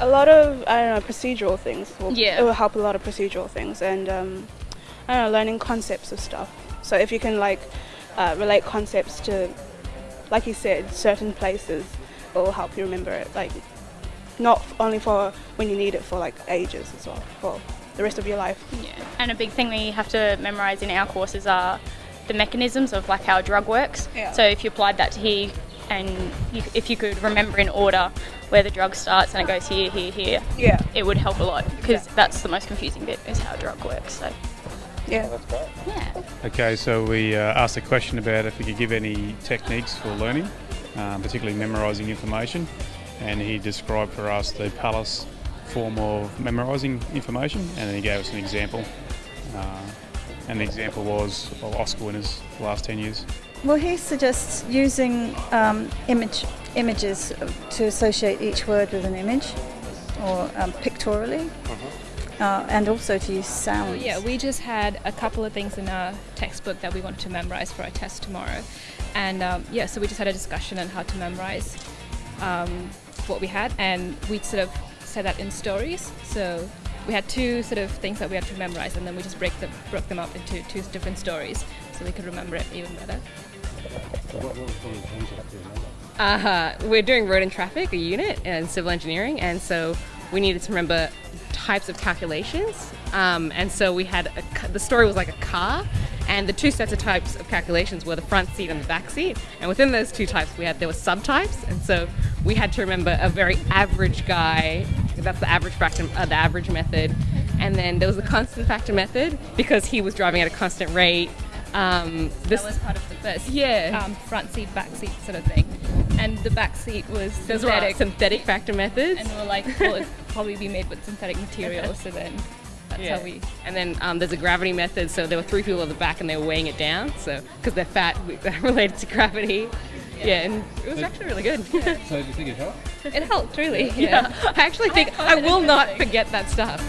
a lot of I don't know procedural things. Will, Yeah. it will help a lot of procedural things and um, I don't know learning concepts of stuff. So if you can like uh, relate concepts to, like you said, certain places, it will help you remember it. Like not only for when you need it for like ages as well, for the rest of your life. Yeah. And a big thing we have to memorise in our courses are the mechanisms of like how a drug works. Yeah. So if you applied that to here and you, if you could remember in order where the drug starts and it goes here, here, here, Yeah. it would help a lot because that's the most confusing bit is how a drug works. So Yeah. That's great. Yeah. Okay, so we uh, asked a question about if we could give any techniques for learning, um, particularly memorising information, and he described for us the Palace form of memorising information, and then he gave us an example. Uh, and the example was of Oscar winners the last 10 years. Well, he suggests using um, image images to associate each word with an image, or um, pictorially, uh, and also to use sounds. Yeah, we just had a couple of things in our textbook that we wanted to memorize for our test tomorrow. And um, yeah, so we just had a discussion on how to memorize um, what we had, and we sort of said that in stories. So we had two sort of things that we had to memorize, and then we just break them, broke them up into two different stories so we could remember it even better. Uh, we're doing road and traffic, a unit, and civil engineering, and so we needed to remember types of calculations. Um, and so we had a, the story was like a car, and the two sets of types of calculations were the front seat and the back seat. And within those two types, we had there were subtypes, and so we had to remember a very average guy. That's the average factor, uh, the average method. And then there was the constant factor method because he was driving at a constant rate. Um, this That was part of the first Yeah. um, front seat, back seat sort of thing. And the back seat was those synthetic. synthetic factor methods. and we were like, well, it'd probably be made with synthetic material, so then that's how we. And then um, there's a gravity method. So there were three people at the back, and they were weighing it down. So because they're fat, related to gravity. Yeah, and it was actually really good. So do you think it helped? It helped, really. yeah, I actually think I will not forget that stuff.